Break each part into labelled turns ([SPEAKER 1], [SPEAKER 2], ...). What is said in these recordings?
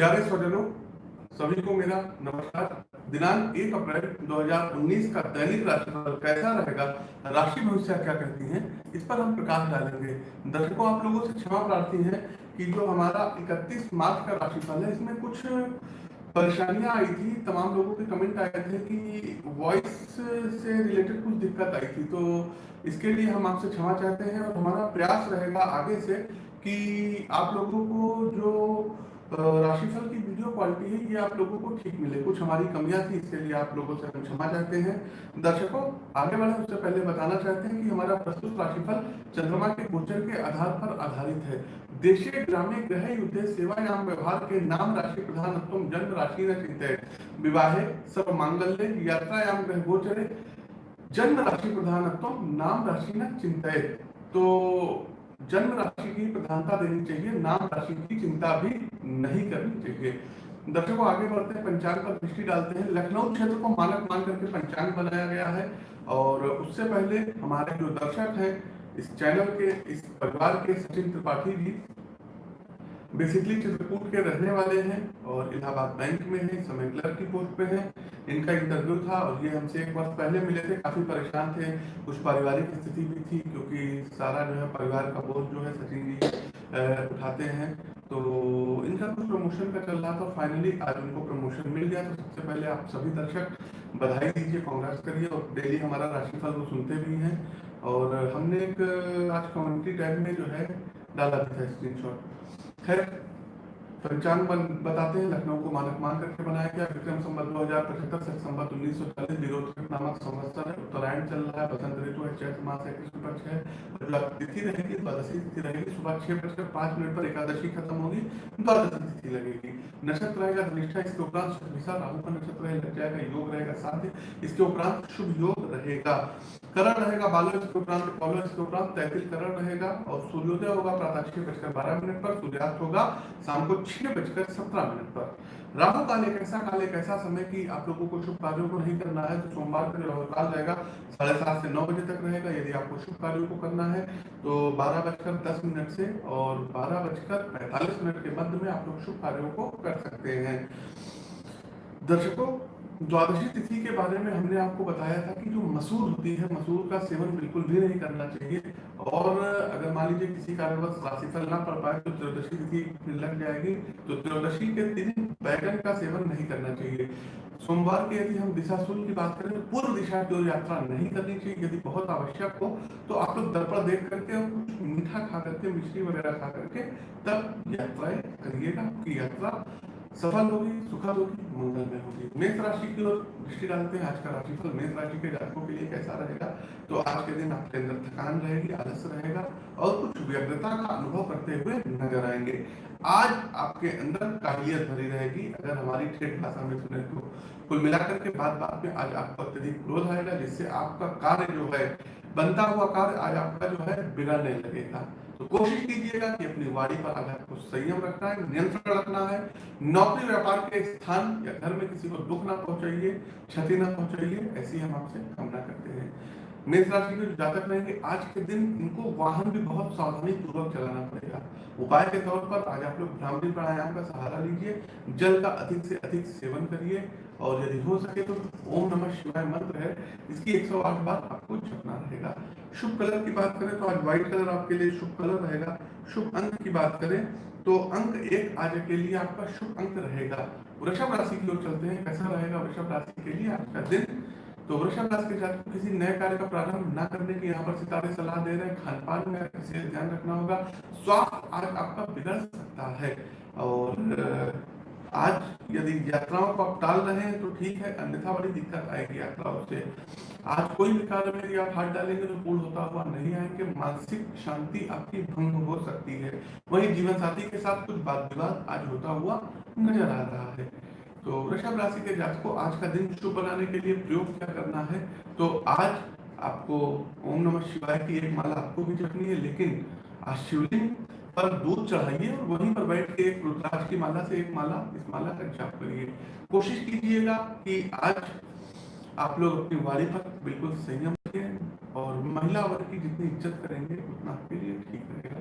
[SPEAKER 1] प्यारे स्वजनों, सभी को मेरा नमस्कार। दिनांक एक अप्रैल 2019 का दैनिक राशिफल कैसा रहेगा, राशि भविष्य क्या कहती हैं, इस पर हम प्रकाश डालेंगे। दर्शकों, आप लोगों से क्षमा प्रार्थी है कि जो हमारा 31 मार्च का राशिफल है, इसमें कुछ परेशानियाँ आई थी। तमाम लोगों के कमेंट आए थे कि वॉइस से रिलेटेड कुछ दिक्कत आई थी। तो इसके लिए हम आपसे क्षमा चाहते हैं और हमारा प्रयास रहेगा आगे से कि आप लोगों को जो राशिफल की वीडियो क्वालिटी है ये आप लोगों को ठीक मिले। कुछ हमारी कमियाँ थी, इसके लिए आप लोगों से हम क्षमा चाहते हैं। दर्शकों, आगे बढ़े, उससे पहले बताना चाहते हैं कि हमारा प्रस्तुत राशिफल चंद्रमा के गोचर के आधार पर आधारित है। देशे ग्रामे ग्रह युद्ध, सेवायाम व्यवहार के नाम राशि प्रधान जन्म राशि न चिंतित विवाहे, सब मांगल्य, यात्रायाम ग्रह गोचरे, जन्म राशि प्रधान नाम राशि न चिंतित तो जन्म राशि की प्रधानता देनी चाहिए, नाम राशि की चिंता भी नहीं करनी चाहिए। दर्शकों, आगे बढ़ते हैं पंचांग पर दृष्टि डालते हैं। लखनऊ क्षेत्र को मानक मान करके पंचांग बनाया गया है और उससे पहले हमारे जो दर्शक हैं, इस चैनल के, इस परिवार के सचिन त्रिपाठी जी, बेसिकली चित्रकूट के रहने वाले हैं और इलाहाबाद बैंक में है, समय क्लर्क की पोस्ट पे हैं। इनका इंटरव्यू था और ये हमसे एक वर्ष पहले मिले थे, काफ़ी परेशान थे। कुछ पारिवारिक स्थिति भी थी, क्योंकि सारा जो है, परिवार का बोझ जो है, सचिन जी उठाते हैं। तो इनका कुछ प्रमोशन का चल रहा था फाइनली आज उनको प्रमोशन मिल गया। तो सबसे पहले आप सभी दर्शक बधाई दीजिए कांग्रेस करिए और डेली हमारा राशिफल वो सुनते भी हैं। और हमने एक, आज कम्युनिटी टाइम में जो है डाला था स्क्रीनशॉट खैर पंचांग बताते हैं, लखनऊ को मानक मान करके बनाया गया, विक्रम संबत दो हज़ार पचहत्तर से संबत उन्नीस सौ चालीस, विरोध नामक संवत्सर है, उत्तरायण चल रहा है, बसंत ऋतु है, चैत्र मास है, कृष्ण पक्ष है तिथि रहेगी, द्वादशी तिथि रहेगी, सुबह छह बजकर पाँच मिनट पर एकादशी खत्म होगी, द्वादशी तिथि लगेगी। नक्षत्र रहेगा धनिष्ठा, इसके उपरांत राहु का नक्षत्र लग जाएगा योग रहेगा साध्य इसके उपरांत शुभ योग रहेगा। करण रहेगा बालो इसके उपरांत कौलो, इसके उपरांत तैतिल करण रहेगा, और सूर्योदय होगा प्रातः छह बजकर बारह मिनट पर, सूर्यास्त होगा, शाम को छह बजकर सत्रह मिनट पर। राहु काल एक ऐसा, काल एक ऐसा समय कि आप लोगों को शुभ कार्यों को नहीं करना है तो सोमवार का राहु काल रहेगा साढ़े सात से नौ बजे तक रहेगा, यदि आपको शुभ कार्यों को करना है तो बारह बजकर दस मिनट से और बारह बजकर पैंतालीस मिनट के मध्य में आप लोग शुभ कार्यों को कर सकते हैं। दर्शकों द्वादशी तिथि के बारे में हमने आपको बताया था कि जो मसूर होती है मसूर का सेवन बिल्कुल भी नहीं करना चाहिए। और अगर मान लीजिए किसी कारणवश राशिफल ना पड़ पाए तो त्रयोदशी तिथि लग जाएगी। तो त्रयोदशी के दिन बैगन का सेवन नहीं करना चाहिए। सोमवार के यदि हम दिशा शुल्क की बात करें, पूर्व दिशा की ओर यात्रा नहीं करनी चाहिए, यदि बहुत आवश्यक हो तो आप लोग दर्पण देख करके और कुछ मीठा खा करके, मिश्री वगैरह खा करके तब यात्राएँ करिएगा, की यात्रा सफल होगी, सुखद होगी, मंगल में होगी। मेष राशि की ओर दृष्टि डालते हैं। आज का राशिफल मेष राशि के जातकों के लिए कैसा रहेगा? तो आज के दिन आपके अंदर थकान रहेगी आलस्य रहेगा और कुछ व्यग्रता का अनुभव करते हुए नज़र आएँगे। आज आपके अंदर काबिलियत भरी रहेगी। अगर हमारी ठेठ भाषा में सुने तो कुल मिलाकर के बाद बात में आज आपको अत्यधिक क्रोध आएगा, जिससे आपका कार्य जो है, बनता हुआ कार्य आज आपका जो है, बिगड़ने लगेगा। तो कोशिश कीजिएगा कि अपनी वाणी पर अगर आपको संयम रखना है, नियंत्रण रखना है, नौकरी व्यापार के स्थान या घर में किसी को दुख ना पहुंचाइए, क्षति ना पहुंचाइए, ऐसी हम आपसे कामना करते हैं। मेष राशि के जातक रहेंगे। आज के दिन इनको वाहन भी बहुत सावधानी पूर्वक चलाना पड़ेगा। उपाय के तौर पर आज आप लोग भ्रामरी प्राणायाम का सहारा लीजिए, जल का अधिक से अधिक सेवन करिए, और यदि हो सके तो ओम नमः शिवाय मंत्र है। इसकी 108 बार आपको जपना रहेगा। शुभ कलर की बात करें तो आज व्हाइट कलर आपके लिए शुभ कलर रहेगा। शुभ अंक की बात करें तो अंक एक आज के लिए आपका शुभ अंक रहेगा। वृषभ राशि की ओर चलते हैं। कैसा रहेगा? वृषभ राशि के लिए आज का दिन तो वृषभ राशि के जातक किसी नए कार्य का प्रारंभ न करने की यहाँ पर सितारे सलाह दे रहे हैं। खान पान में किसी ध्यान रखना होगा। स्वास्थ्य आज आपका बिगड़ सकता है और आज यदि यात्राओं को आप टाल रहे हैं तो ठीक है, अन्यथा बड़ी दिक्कत आएगी यात्राओं से। आज कोई भी कार्य में आप हाथ डालेंगे तो पूर्ण होता हुआ नहीं आएँगे। मानसिक शांति आपकी भंग हो सकती है। वही जीवन साथी के साथ कुछ बात विवाद आज होता हुआ नज़र आ रहा है। तो वृषभ राशि के जात को आज का दिन शुभ बनाने के लिए प्रयोग क्या करना है? तो आज आपको ओम नमः शिवाय की एक माला आपको भी जपनी है, लेकिन आज शिवलिंग पर दूध चढ़ाइए और वहीं पर बैठ के एक रुद्राक्ष की माला से एक माला, इस माला का जाप करिए। कोशिश कीजिएगा कि आज आप लोग अपनी वाणी पर बिल्कुल संयम बचें और महिला वर्ग की जितनी इज़्ज़त करेंगे उतना आपके लिए ठीक रहेगा।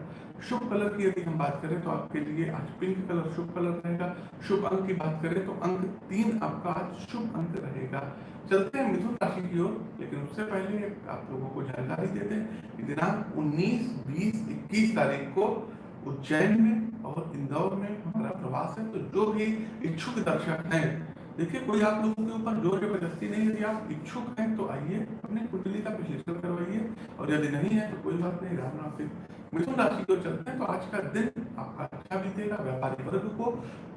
[SPEAKER 1] शुभ कलर की यदि हम बात करें तो आपके लिए आज पिंक कलर शुभ कलर रहेगा। शुभ अंक की बात करें तो अंक तीन आपका आज शुभ अंक रहेगा। चलते हैं मिथुन राशि की ओर लेकिन उससे पहले आप लोगों को जानकारी देते हैं दिनांक 19, 20, 21 तारीख को उज्जैन में और इंदौर में हमारा प्रवास है। तो जो भी इच्छुक दर्शक हैं देखिए, कोई आप लोगों के ऊपर ज़ोर ज़बरदस्ती नहीं यदि आप इच्छुक हैं तो आइए, अपनी कुंडली का विश्लेषण करवाइए, और यदि नहीं है तो कोई बात नहीं, राम फिर। मिथुन राशि को चलते हैं तो आज का दिन आपका अच्छा बीतेगा, व्यापारी वर्ग को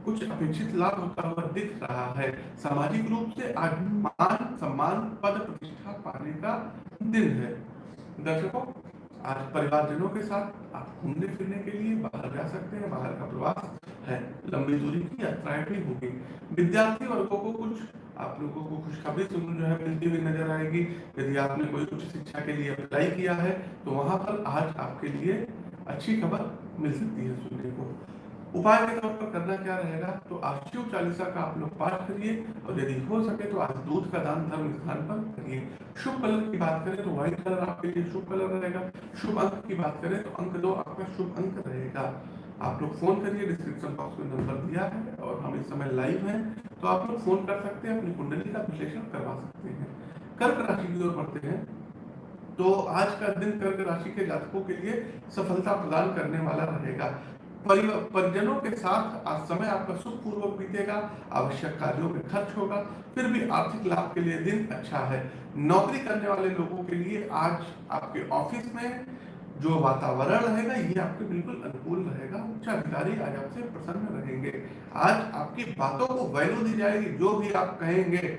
[SPEAKER 1] कुछ अपेक्षित लाभ होता हुआ दिख रहा है। सामाजिक रूप से आज मान सम्मान, पद प्रतिष्ठा पाने का दिन है। दर्शकों आज परिवारजनों के साथ आप घूमने फिरने के लिए बाहर जा सकते हैं, बाहर का प्रवास है, लंबी दूरी की यात्राएँ भी होगी। विद्यार्थी वर्गों को कुछ, आप लोगों को खुशखबरी सुन जो है मिलती हुई नज़र आएगी। यदि आपने कोई उच्च शिक्षा के लिए अप्लाई किया है तो वहाँ पर आज आपके लिए अच्छी खबर मिल सकती है सुनने को। उपाय के तौर पर करना क्या रहेगा? तो आज शिव चालीसा का आप लोग पाठ करिए और यदि हो सके तो आज दूध का दान धर्म स्थान पर करिए। शुभ कलर की बात करें तो व्हाइट कलर आपके लिए शुभ कलर रहेगा। शुभ अंक की बात करें तो अंक दो आपका शुभ अंक रहेगा। आप लोग फ़ोन करिए डिस्क्रिप्शन बॉक्स में नंबर दिया है और हम इस समय लाइव हैं। तो आप लोग फ़ोन कर सकते हैं, अपनी कुंडली का विश्लेषण करवा सकते हैं। कर्क राशि की ओर बढ़ते हैं। तो आज का दिन कर्क राशि के जातकों के लिए सफलता प्रदान करने वाला रहेगा। परिजनों के साथ आज समय आपका सुखपूर्वक बीतेगा, आवश्यक कार्यों में खर्च होगा, फिर भी आर्थिक लाभ के लिए दिन अच्छा है। नौकरी करने वाले लोगों के लिए आज आपके ऑफ़िस में जो वातावरण रहेगा, ये आपके बिल्कुल अनुकूल रहेगा। उच्च अधिकारी आज आपसे प्रसन्न रहेंगे। आज आपकी बातों को वैल्यू दी जाएगी, जो भी आप कहेंगे।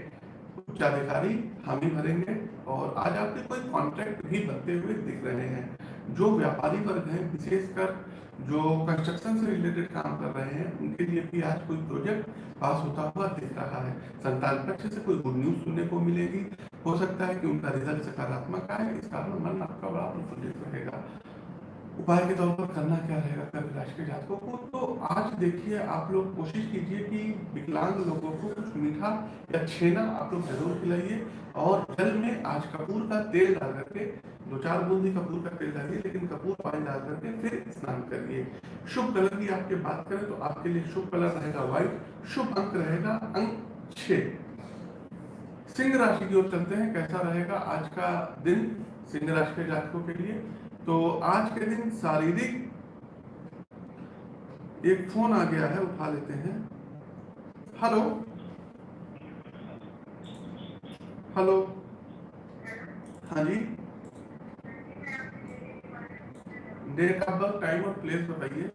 [SPEAKER 1] उच्च अधिकारी हामी भरेंगे और आज आपके कोई कॉन्ट्रैक्ट भी बनते हुए दिख रहे हैं। जो व्यापारी वर्ग हैं, विशेषकर जो कंस्ट्रक्शन से रिलेटेड काम कर रहे हैं, उनके लिए भी आज कोई प्रोजेक्ट पास होता हुआ दिख रहा है। संतान पक्ष से कोई गुड न्यूज़ सुनने को मिलेगी। हो सकता है कि उनका रिज़ल्ट सकारात्मक आए, इस कारण मन आपका बड़ा प्रफुल्लित रहेगा। उपाय के तौर पर करना क्या रहेगा? राशि के जातकों को तो आज देखिए, आप लोग कोशिश कीजिए कि विकलांग लोगों को कुछ मीठा या छेना आप लोग ज़रूर खिलाइए और जल में आज कपूर का तेल डाल करके, दो चार बूंदी कपूर का तेल डालिए, लेकिन कपूर पानी डाल करके फिर स्नान करिए। शुभ कलर की आपके बात करें तो आपके लिए शुभ कलर रहेगा व्हाइट शुभ अंक रहेगा अंक छ। सिंह राशि की ओर चलते हैं, कैसा रहेगा आज का दिन सिंह राशि के जातकों के लिए? तो आज के दिन शारीरिक एक फ़ोन आ गया है, उठा लेते हैं। हेलो। हेलो। हाँ जी। डेट ऑफ़ बर्थ टाइम और प्लेस बताइए।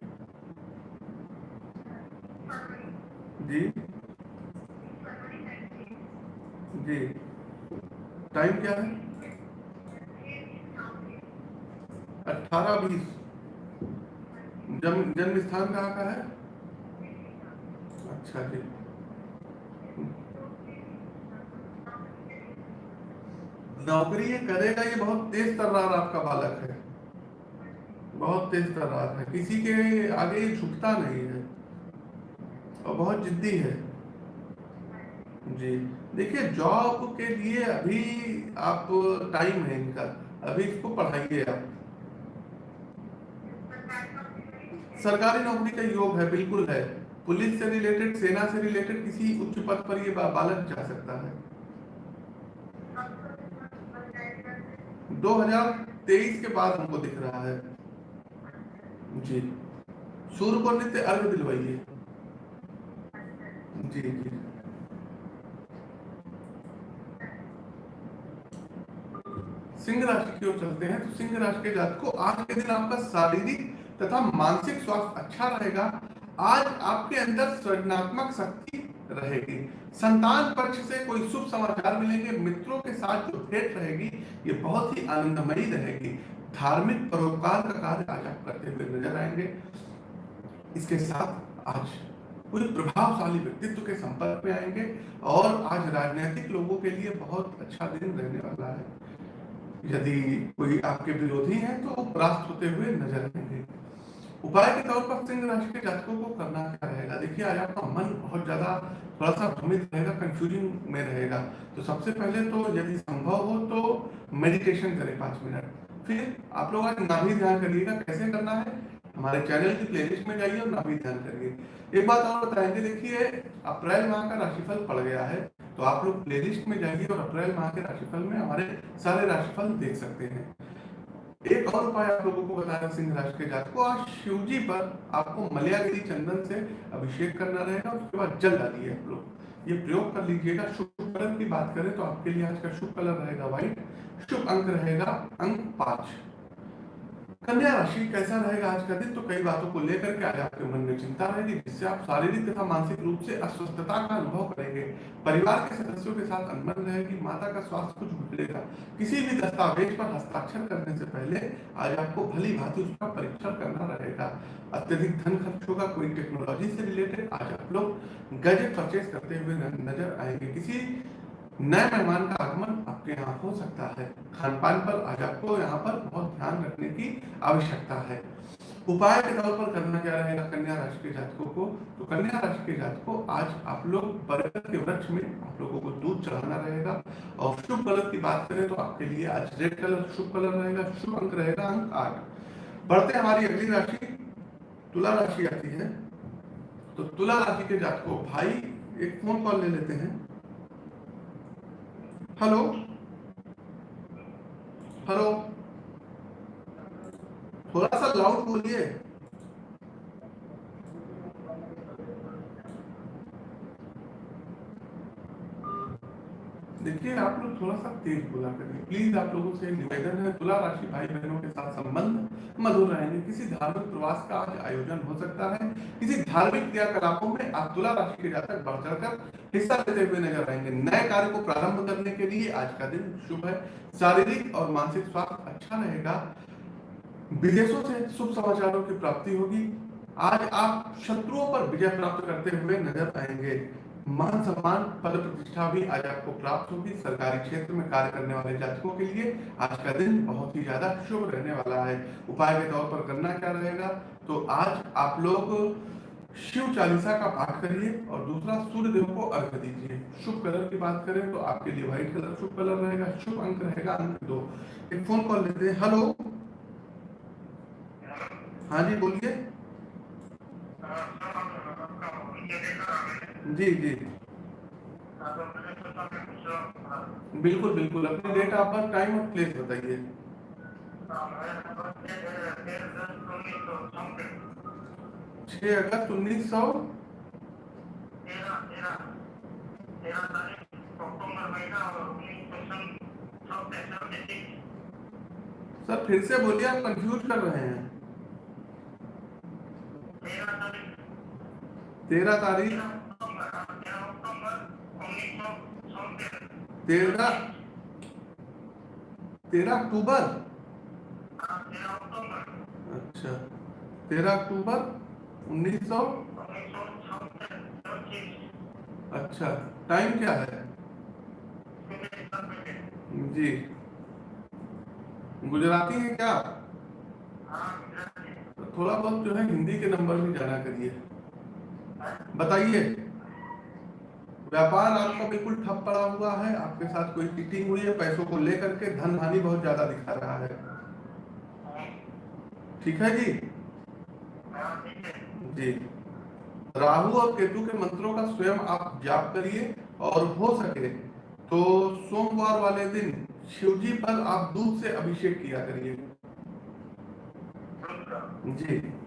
[SPEAKER 1] जी। जी। टाइम क्या है? अठारह बीस। जन्म स्थान कहाँ का है? अच्छा जी। नौकरी करेगा, ये बहुत तेज तर्रार आपका बालक है। बहुत तेज तर्रार है। किसी के आगे ये झुकता नहीं है। और बहुत जिद्दी है। जी। देखिए, जॉब के लिए अभी आप टाइम है इनका। अभी इसको पढ़ाइए आप। सरकारी नौकरी का योग है, बिल्कुल है। पुलिस से रिलेटेड सेना से रिलेटेड किसी उच्च पद पर ये बालक जा सकता है। 2023 के बाद हमको दिख रहा है। जी। सूर्य को नित्य अर्घ दिलवाइए। जी जी। सिंह राशि की ओर चलते हैं। तो सिंह राशि के जात को आज के दिन आपका शारीरिक तथा मानसिक स्वास्थ्य अच्छा रहेगा। आज आपके अंदर सृजनात्मक शक्ति रहेगी। संतान पक्ष से कोई शुभ समाचार मिलेंगे, मित्रों के साथ जो भेंट रहेगी, ये बहुत ही आनंदमयी रहेगी। धार्मिक परोपकार का कार्य आज आप करते हुए नज़र आएँगे। इसके साथ आज कोई प्रभावशाली व्यक्तित्व के संपर्क में आएँगे और आज राजनीतिक लोगों के लिए बहुत अच्छा दिन रहने वाला है। यदि कोई आपके विरोधी हैं तो परास्त होते हुए नज़र आएँगे। उपाय के तौर पर सिंह राशि के जातकों को करना क्या रहेगा? देखिए, आज आपका मन बहुत ज़्यादा थोड़ा सा भ्रमित रहेगा कंफ्यूजिंग में रहेगा। तो सबसे पहले तो यदि संभव हो तो मेडिटेशन करें पाँच मिनट। फिर आप लोग आज नाभि ध्यान करिएगा। कैसे करना है? हमारे चैनल की प्लेलिस्ट में जाइए और नाभि ध्यान करिए। एक बात और बताएँगे देखिए, अप्रैल माह का राशिफल पड़ गया है तो आप लोग प्लेलिस्ट में जाइए और अप्रैल माह के राशिफल में हमारे सारे राशिफल देख सकते हैं। एक और उपाय आप लोगों को बताया सिंह राशि के जात को। आज शिव जी पर आपको मलयागिरी चंदन से अभिषेक करना रहेगा उसके बाद जल डालिए आप लोग। ये प्रयोग कर लीजिएगा। शुभ कलर की बात करें तो आपके लिए आज का शुभ कलर रहेगा व्हाइट। शुभ अंक रहेगा अंक पाँच। कन्या राशि कैसा रहेगा आज का दिन? तो कई बातों को लेकर के आज आपके मन में चिंता रहेगी, जिससे आप शारीरिक तथा मानसिक रूप से अस्वस्थता का अनुभव करेंगे। परिवार के सदस्यों के साथ अनबन रहेगी, माता का स्वास्थ्य कुछ बिगड़ेगा। किसी भी दस्तावेज़ पर हस्ताक्षर करने से पहले आज आपको भली भांति उसका परीक्षण करना रहेगा। अत्यधिक धन खर्च होगा कोई टेक्नोलॉजी से रिलेटेड आज आप लोग गजट परचेज करते हुए नज़र आएँगे। किसी नए मेहमान का आगमन आपके यहाँ हो सकता है। खान पान पर आज आपको यहाँ पर बहुत ध्यान रखने की आवश्यकता है। उपाय के तौर पर करना क्या रहेगा कन्या राशि के जातकों को? तो कन्या राशि के जातकों, आज आप लोग बरगद के वृक्ष में आप लोगों को दूध चढ़ाना रहेगा। और शुभ कलर की बात करें तो आपके लिए आज रेड कलर, शुभ कलर रहेगा, शुभ अंक रहेगा अंक आठ। बढ़ते हमारी अगली राशि, तुला राशि आती है। तो तुला राशि के जातकों, भाई, एक फ़ोन कॉल ले लेते हैं। हेलो हेलो थोड़ा सा लाउड बोलिए। देखिए, आप लोग थोड़ा सा तेज बोला करिए प्लीज़ आप लोगों से निवेदन है, तुला राशि भाई बहनों के साथ संबंध, मधुर रहेंगे। किसी धार्मिक प्रवास का आज आयोजन हो सकता है। किसी धार्मिक क्रियाकलापों में आप तुला राशि के जातक बढ़ चढ़कर हिस्सा लेते हुए नज़र आएँगे। नए कार्य को प्रारंभ करने के लिए आज का दिन शुभ है। शारीरिक और मानसिक स्वास्थ्य अच्छा रहेगा। विदेशों से शुभ समाचारों की प्राप्ति होगी। आज आप शत्रुओं पर विजय प्राप्त करते हुए नज़र आएँगे। मान सम्मान पद प्रतिष्ठा भी आज आपको प्राप्त होगी। सरकारी क्षेत्र में कार्य करने वाले जातकों के लिए आज का दिन बहुत ही ज़्यादा शुभ रहने वाला है। उपाय के तौर पर करना क्या रहेगा? तो आज आप लोग शिव चालीसा का पाठ करिए और दूसरा सूर्य देव को अर्घ दीजिए। शुभ कलर की बात करें तो आपके लिए व्हाइट कलर शुभ कलर रहेगा, शुभ अंक रहेगा अंक दो। एक फ़ोन कॉल लेते हैं। हेलो। हाँ जी, बोलिए। जी जी। बिल्कुल बिल्कुल। अपनी डेट बर्थ टाइम और प्लेस बताइए। छह अगस्त उन्नीस सौ सर, फिर से बोलिए, आप कंफ्यूज कर रहे हैं। तेरह तारीख। तेरह। तेरह अक्टूबर। अच्छा। तेरह अक्टूबर उन्नीस सौ। अच्छा। टाइम क्या है? जी। गुजराती है क्या? थोड़ा बहुत जो है हिंदी के नंबर भी जाना करिए। बताइए। व्यापार आपका बिल्कुल ठप पड़ा हुआ है, आपके साथ कोई चीटिंग हुई है, पैसों को लेकर के धन हानि बहुत ज़्यादा दिखा रहा है। ठीक है जी? जी। राहु और केतु के मंत्रों का स्वयं आप जाप करिए और हो सके तो सोमवार वाले दिन शिवजी पर आप दूध से अभिषेक किया करिए। जी।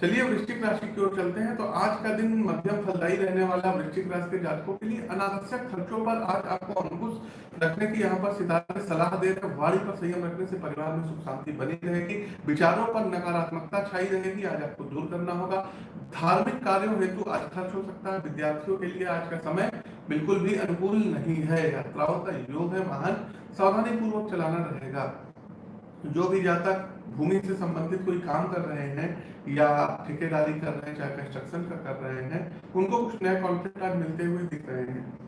[SPEAKER 1] चलिए वृश्चिक राशि की ओर चलते हैं। तो आज का दिन मध्यम फलदायी रहने वाला वृश्चिक राशि के जातकों के लिए अनावश्यक खर्चों पर आज आपको अंकुश रखने की यहाँ पर सितारे सलाह दे रहे वाणी पर संयम रखने से परिवार में सुख शांति बनी रहेगी। विचारों पर नकारात्मकता छाई रहेगी। आज आपको दूर करना होगा। धार्मिक कार्यों हेतु आज खर्च हो सकता है। विद्यार्थियों के लिए आज का समय बिल्कुल भी अनुकूल नहीं है। यात्राओं का योग है। वाहन सावधानी पूर्वक चलाना रहेगा। जो भी जातक भूमि से संबंधित कोई काम कर रहे हैं या ठेकेदारी कर रहे हैं, चाहे कंस्ट्रक्शन का कर रहे हैं, उनको कुछ नए कॉन्ट्रैक्ट मिलते हुए दिख रहे हैं।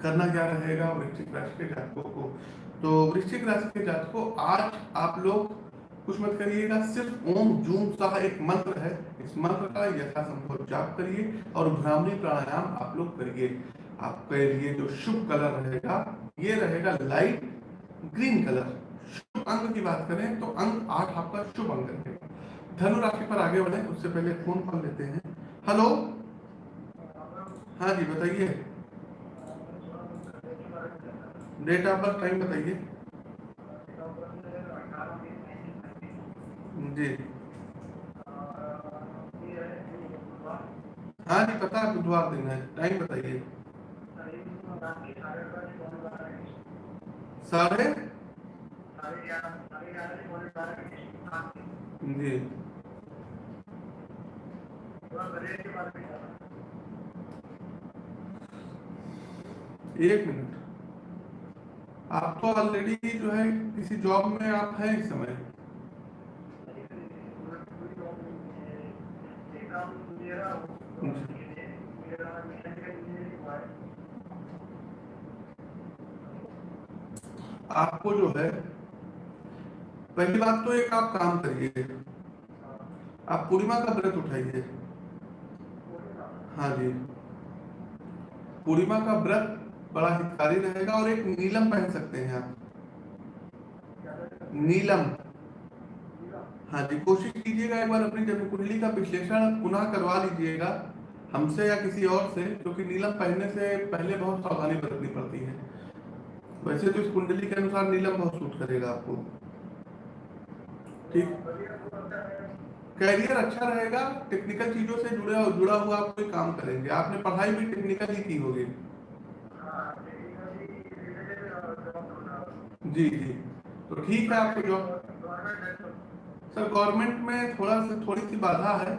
[SPEAKER 1] करना क्या रहेगा वृश्चिक राशि के जातकों को? तो वृश्चिक राशि के जातकों, आज आप लोग कुछ मत करिएगा, सिर्फ़ ओम जूम सा एक मंत्र है। इस मंत्र का यथासंभव जाप करिए और भ्रामरी प्राणायाम आप लोग करिए। आपके लिए जो शुभ कलर रहेगा, ये रहेगा लाइट ग्रीन कलर अंक की बात करें तो अंक आठ आपका शुभ अंक रहेगा धनु राशि पर आगे बढ़े, उससे पहले फ़ोन कॉल लेते हैं। हेलो? हाँ जी, बताइए। डेट ऑफ़ बर्थ टाइम बताइए। जी। हाँ जी, पता है, बुधवार दिन है। टाइम बताइए। साढ़े? जी। एक मिनट। आप तो ऑलरेडी जो है किसी जॉब में आप हैं इस समय। आपको जो है पहली बात तो एक आप काम करिए। आप पूर्णिमा का व्रत उठाइए। हाँ जी। पूर्णिमा का व्रत बड़ा हितकारी रहेगा और एक नीलम पहन सकते हैं आप। नीलम। हाँ जी, कोशिश कीजिएगा एक बार अपनी जन्म कुंडली का विश्लेषण पुनः करवा लीजिएगा, हमसे या किसी और से, क्योंकि नीलम पहनने से पहले बहुत सावधानी बरतनी पड़ती है। वैसे तो इस कुंडली के अनुसार नीलम बहुत सूट करेगा आपको। ठीक? कैरियर अच्छा रहेगा टेक्निकल चीज़ों से जुड़े जुड़ा हुआ आप कोई काम करेंगे। आपने पढ़ाई भी टेक्निकल ही की होगी। जी जी। तो ठीक है आपको जॉब सर गवर्नमेंट में थोड़ा सा, थोड़ी सी बाधा है,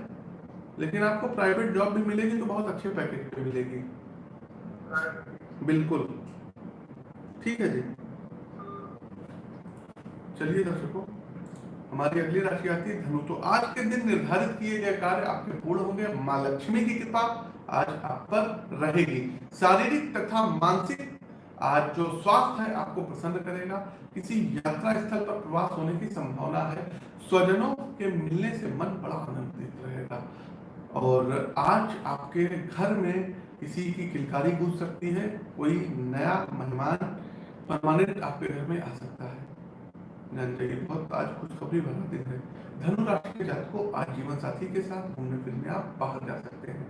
[SPEAKER 1] लेकिन आपको प्राइवेट जॉब भी मिलेगी तो बहुत अच्छे पैकेज पे मिलेगी। बिल्कुल। ठीक है जी। चलिए दर्शकों हमारी अगली राशि आती है धनु। तो आज के दिन निर्धारित किए गए कार्य आपके पूर्ण होंगे। माँ लक्ष्मी की कृपा आज आप पर रहेगी। शारीरिक तथा मानसिक आज जो स्वास्थ्य है आपको प्रसन्न करेगा। किसी यात्रा स्थल पर प्रवास होने की संभावना है। स्वजनों के मिलने से मन बड़ा आनंदित रहेगा। और आज आपके घर में किसी की किलकारी गूंज सकती है। कोई नया मेहमान परमानेंट आपके घर में आ सकता है। बहुत आज खुशखबरी दिन है। धनु राशि को आज जीवन साथी के साथ घूमने फिरने आप बाहर जा सकते हैं।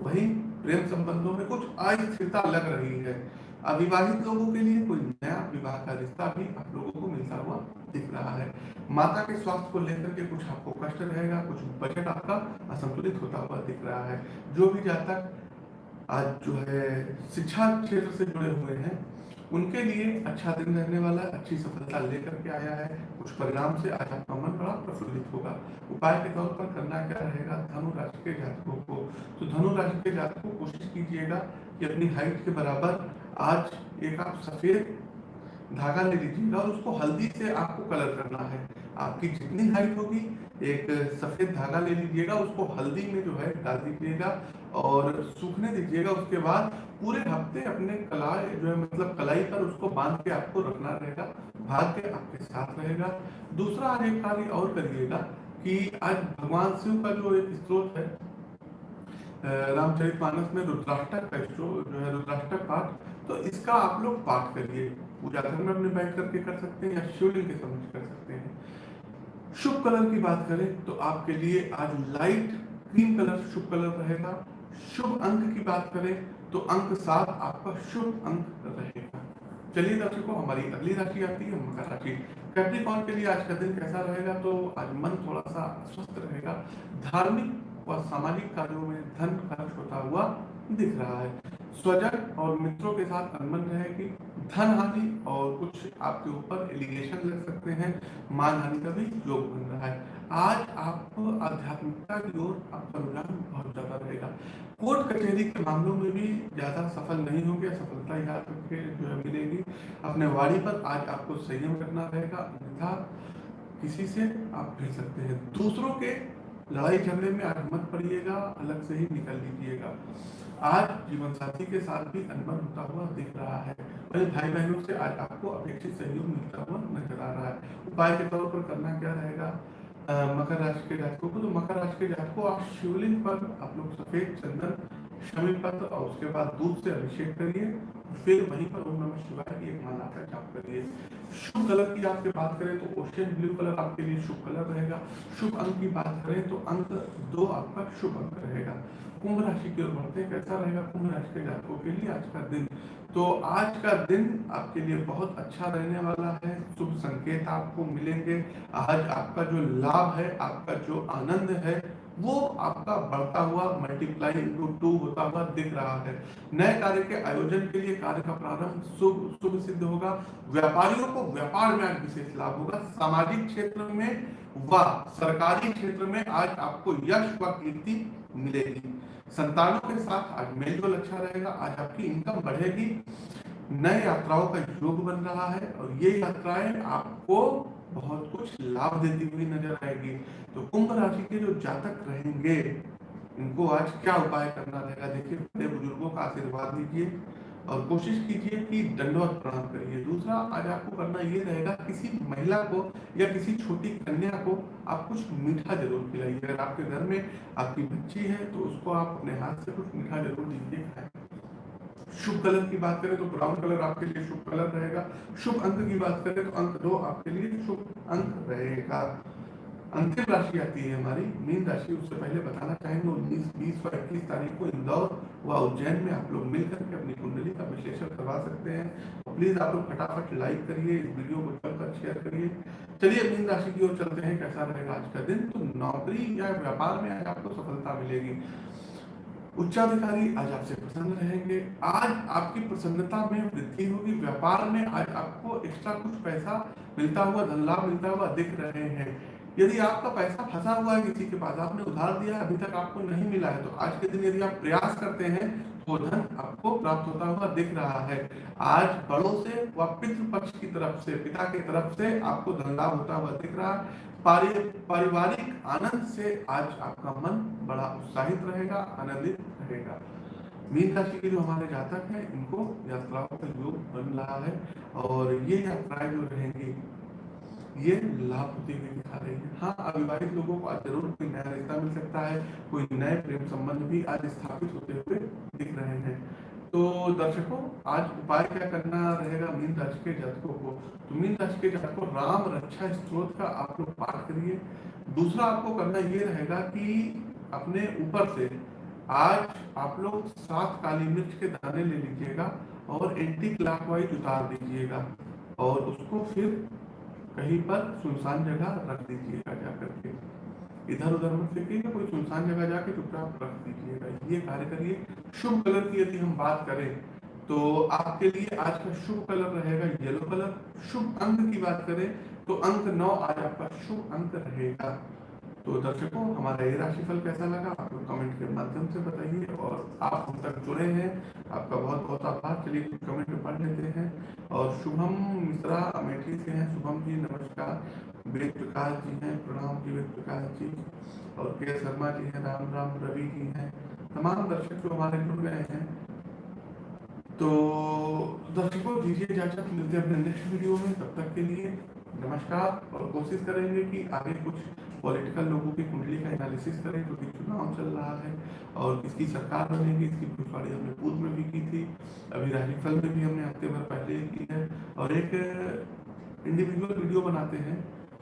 [SPEAKER 1] वहीं प्रेम संबंधों में कुछ अस्थिरता लग रही है। अविवाहित लोगों के लिए कोई नया विवाह का रिश्ता भी आप लोगों को मिलता हुआ दिख रहा है। माता के स्वास्थ्य को लेकर के कुछ आपको कष्ट रहेगा, कुछ बजट आपका असंतुलित होता हुआ दिख रहा है। जो भी जातक आज जो है शिक्षा क्षेत्र से जुड़े हुए हैं उनके लिए अच्छा दिन रहने वाला, अच्छी सफलता लेकर के आया है। कुछ परिणाम से आज आपका मन बड़ा प्रफुल्लित होगा। उपाय के तौर पर करना क्या रहेगा? धनु राशि के जातकों को। तो धनु राशि के जातकों कोशिश कीजिएगा कि अपनी हाइट के बराबर आज एक आप सफ़ेद धागा ले लीजिएगा और उसको हल्दी से आपको कलर करना है। आपकी जितनी हाइट होगी, एक सफ़ेद धागा ले लीजिएगा, उसको हल्दी में जो है डाल दीजिएगा। और सूखने दीजिएगा उसके बाद पूरे हफ़्ते अपने कलाई जो है मतलब कलाई पर उसको बाँध के आपको रखना रहेगा भाग्य आपके साथ रहेगा। दूसरा आज एक कार्य और करिएगा कि आज भगवान शिव का जो एक स्त्रोत है रामचरित मानस में रुद्राष्टक का जो है, रुद्राष्टक पाठ तो इसका आप लोग पाठ करिए। पूजा घर में अपने बैठ करके कर सकते हैं या शिवलिंग के समझ कर सकते हैं। शुभ कलर की बात करें तो आपके लिए आज लाइट क्रीम कलर शुभ कलर रहेगा। शुभ अंक की बात करें तो अंक सात आपका शुभ अंक रहेगा। चलिए दर्शकों, हमारी अगली राशि आती है, मकर राशि। कैप्रिकॉन के लिए आज का दिन कैसा रहेगा? तो आज मन थोड़ा सा स्वस्थ रहेगा। धार्मिक व सामाजिक कार्यों में धन खर्च होता हुआ दिख रहा है। स्वजन और मित्रों के साथ अनबन रहेगी धन हानि और कुछ आपके ऊपर एलिगेशन लग सकते हैं। मान हानि का भी योग बन रहा है। आज आप आध्यात्मिकता की ओर आपका रुझान बहुत ज़्यादा रहेगा। कोर्ट कचहरी के मामलों में भी ज़्यादा सफल नहीं होंगे सफलता याद रखे जो है मिलेगी। अपने वाड़ी पर आज आपको संयम करना रहेगा। अन्यथा किसी से आप भिड़ सकते हैं। दूसरों के लड़ाई झगड़े में आज मत पड़िएगा, अलग से ही निकल लीजिएगा। आज जीवन साथी के साथ भी अनबन होता हुआ दिख रहा है। अपने भाई बहनों से आज आपको अपेक्षित सहयोग मिलता हुआ नज़र आ रहा है। उपाय के तौर पर करना क्या रहेगा? मकर राशि के जातकों को तो मकर राशि के जातकों आप शिवलिंग पर आप लोग सफ़ेद चंदन शमी पत्र और उसके बाद दूध से अभिषेक करिए, फिर वहीं पर ओम नमः शिवाय की एक माला का जाप करिए। शुभ कलर की आपके बात करें तो ओशियन ब्लू कलर आपके लिए शुभ कलर रहेगा। शुभ अंक की बात करें तो अंक दो आपका शुभ अंक रहेगा। कुंभ राशि की ओर बढ़ते हैं, कैसा रहेगा कुंभ राशि के जातकों के लिए आज का दिन? तो आज का दिन आपके लिए बहुत अच्छा रहने वाला है। शुभ संकेत आपको मिलेंगे। आज आपका जो लाभ है, आपका जो आनंद है वो आपका बढ़ता हुआ मल्टीप्लाई इंटू टू होता हुआ दिख रहा है। नए कार्य के आयोजन के लिए कार्य का प्रारंभ शुभ शुभ सिद्ध होगा। व्यापारियों को व्यापार में आज विशेष लाभ होगा। सामाजिक क्षेत्र में व सरकारी क्षेत्र में आज आपको यश व कीर्ति मिलेगी। संतानों के साथ आज मेलजोल अच्छा रहेगा। आज आपकी इनकम बढ़ेगी। नए यात्राओं का योग बन रहा है और ये यात्राएँ आपको बहुत कुछ लाभ देती हुई नज़र आएगी। तो कुंभ राशि के जो जातक रहेंगे, इनको आज क्या उपाय करना रहेगा? देखिए बड़े बुज़ुर्गों का आशीर्वाद लीजिए और कोशिश कीजिए कि दंडवत प्रणाम करिए। दूसरा, आज आपको करना ये रहेगा, किसी महिला को या किसी छोटी कन्या को आप कुछ मीठा ज़रूर खिलाइए। अगर आपके घर में आपकी बच्ची है तो उसको आप अपने हाथ से कुछ मीठा ज़रूर दीजिए, खाए। शुभ कलर की बात करें तो ब्राउन कलर आपके लिए शुभ कलर रहेगा। शुभ अंक की बात करें तो अंक दो आपके लिए शुभ अंक रहेगा। अंतिम राशि आती है हमारी, मीन राशि, उससे पहले बताना चाहेंगे, उन्नीस, बीस व इक्कीस तारीख को इंदौर व उज्जैन में आप लोग मिलकर के अपनी कुंडली का विश्लेषण करवा सकते हैं। प्लीज़ आप लोग फटाफट लाइक करिए, इस वीडियो को चलकर शेयर करिए। चलिए मीन राशि की ओर चलते हैं, कैसा रहेगा आज का दिन? तो नौकरी या व्यापार में आज आपको सफलता मिलेगी। उच्चाधिकारी आज आपसे प्रसन्न रहेंगे। आज आपकी प्रसन्नता में वृद्धि होगी, व्यापार में आज आपको एक्स्ट्रा कुछ पैसा मिलता हुआ, धन लाभ मिलता हुआ दिख रहे हैं। यदि आपका पैसा फंसा हुआ है किसी के पास, आपने उधार दिया अभी तक आपको नहीं मिला है तो आज के दिन यदि आप प्रयास करते हैं तो धन आपको प्राप्त होता हुआ दिख रहा है। आज बड़ों से व पितृ पक्ष की तरफ़ से, पिता की तरफ़ से आपको धन लाभ होता हुआ दिख रहा। है पारिवारिक आनंद से आज आपका मन बड़ा उत्साहित रहेगा, आनंदित रहेगा। मीन राशि के जो हमारे जातक हैं, इनको यात्राओं का योग बन रहा है और ये यात्राएँ जो रहेंगी ये लाभ होती हुई दिखा रही है। हाँ अविवाहित लोगों को आज ज़रूर कोई नया रिश्ता मिल सकता है, कोई नए प्रेम संबंध भी आज स्थापित होते हुए दिख रहे हैं। तो दर्शकों, आज उपाय क्या करना रहेगा मीन राशि के जातकों को? तो मीन राशि के जातकों, राम रक्षा स्त्रोत का आप लोग पाठ करिए। दूसरा आपको करना ये रहेगा कि अपने ऊपर से आज आप लोग सात काली मिर्च के दाने ले लीजिएगा और एंटी क्लॉकवाइज उतार दीजिएगा और उसको फिर कहीं पर सुनसान जगह रख दीजिएगा जाकर के। इधर उधर मत फेंकिएगा, कोई सुनसान जगह जाके चुपचाप रख दीजिएगा। ये कार्य करिए। शुभ कलर की यदि हम बात करें तो आपके लिए आज का शुभ कलर रहेगा येलो कलर। शुभ अंक की बात करें तो अंक नौ आज आपका शुभ अंक रहेगा। तो दर्शकों, हमारा ये राशिफल कैसा लगा? आप लोग कमेंट के माध्यम से बताइए और आप हम तक जुड़े हैं। आपका बहुत बहुत आभार। चलिए कमेंट में पढ़ लेते हैं। और शुभम मिश्रा अमेठी से हैं। शुभम जी, नमस्कार। वेद प्रकाश जी हैं। प्रणाम जी, वेद प्रकाश जी। और के शर्मा जी हैं। राम राम रवि जी हैं। तमाम दर्शक जो हमारे जुड़ गए हैं। तो दर्शकों, दीजिए इजाज़त। मिलते हैं अपने नेक्स्ट वीडियो में। तब तक के लिए नमस्कार। और कोशिश करेंगे कि आगे कुछ पॉलिटिकल लोगों की कुंडली का एनालिसिस करें क्योंकि चुनाव चल रहा है, और किसकी सरकार बनेगी, इसकी भविष्यवाणी हमने पूर्व में भी की थी, अभी राजफल में भी हमने हफ़्ते भर पहले की है, और एक इंडिविजुअल वीडियो बनाते हैं,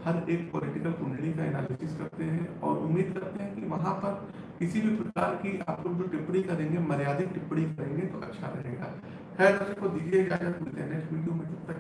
[SPEAKER 1] हर एक पॉलिटिकल कुंडली का एनालिसिस करते हैं, और उम्मीद करते हैं कि वहाँ पर किसी भी प्रकार की आप लोग जो टिप्पणी करेंगे, मर्यादित टिप्पणी करेंगे तो अच्छा रहेगा। खैर, दर्शकों, दीजिए इजाज़त, मिलते हैं नेक्स्ट वीडियो में तब तक